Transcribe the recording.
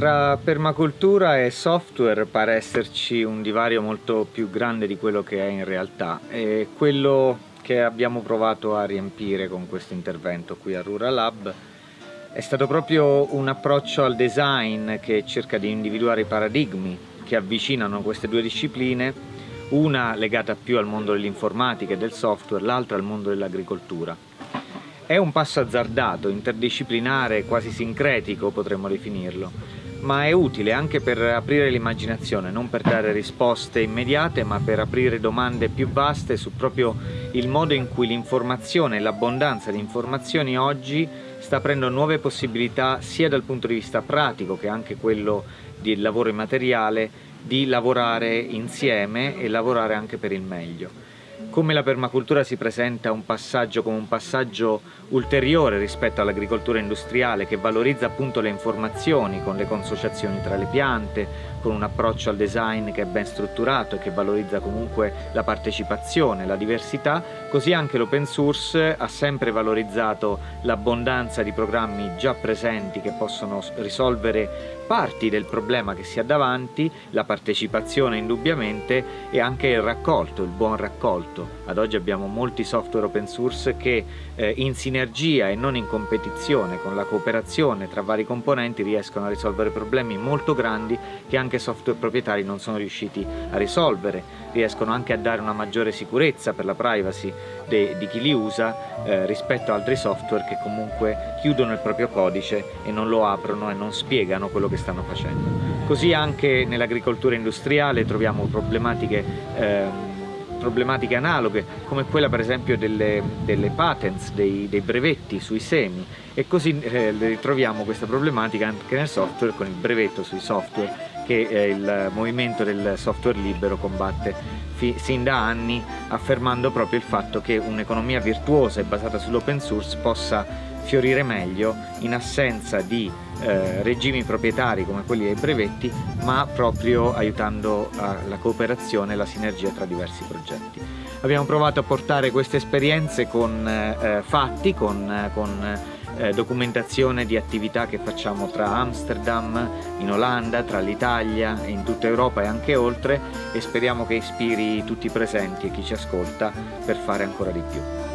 Tra permacultura e software pare esserci un divario molto più grande di quello che è in realtà e quello che abbiamo provato a riempire con questo intervento qui a Rural Lab è stato proprio un approccio al design che cerca di individuare i paradigmi che avvicinano queste due discipline, una legata più al mondo dell'informatica e del software, l'altra al mondo dell'agricoltura. È un passo azzardato, interdisciplinare, quasi sincretico potremmo definirlo, ma è utile anche per aprire l'immaginazione, non per dare risposte immediate, ma per aprire domande più vaste su proprio il modo in cui l'informazione e l'abbondanza di informazioni oggi sta aprendo nuove possibilità sia dal punto di vista pratico che anche quello del lavoro immateriale di lavorare insieme e lavorare anche per il meglio come la permacultura si presenta un passaggio come un passaggio ulteriore rispetto all'agricoltura industriale che valorizza appunto le informazioni con le consociazioni tra le piante, con un approccio al design che è ben strutturato e che valorizza comunque la partecipazione, la diversità, così anche l'open source ha sempre valorizzato l'abbondanza di programmi già presenti che possono risolvere parti del problema che si ha davanti, la partecipazione indubbiamente e anche il raccolto, il buon raccolto. Ad oggi abbiamo molti software open source che eh, in sinergia e non in competizione con la cooperazione tra vari componenti riescono a risolvere problemi molto grandi che anche software proprietari non sono riusciti a risolvere, riescono anche a dare una maggiore sicurezza per la privacy de, di chi li usa eh, rispetto a altri software che comunque chiudono il proprio codice e non lo aprono e non spiegano quello che stanno facendo. Così anche nell'agricoltura industriale troviamo problematiche eh, problematiche analoghe come quella per esempio delle, delle patents, dei, dei, brevetti sui semi e così eh, ritroviamo questa problematica anche nel software con il brevetto sui software che eh, il movimento del software libero combatte sin da anni affermando proprio il fatto che un'economia virtuosa e basata sull'open source possa fiorire meglio in assenza di eh, regimi proprietari come quelli dei brevetti ma proprio aiutando la cooperazione e la sinergia tra diversi progetti. Abbiamo provato a portare queste esperienze con eh, fatti, con, con eh, documentazione di attività che facciamo tra Amsterdam, in Olanda, tra l'Italia, in tutta Europa e anche oltre e speriamo che ispiri tutti i presenti e chi ci ascolta per fare ancora di più.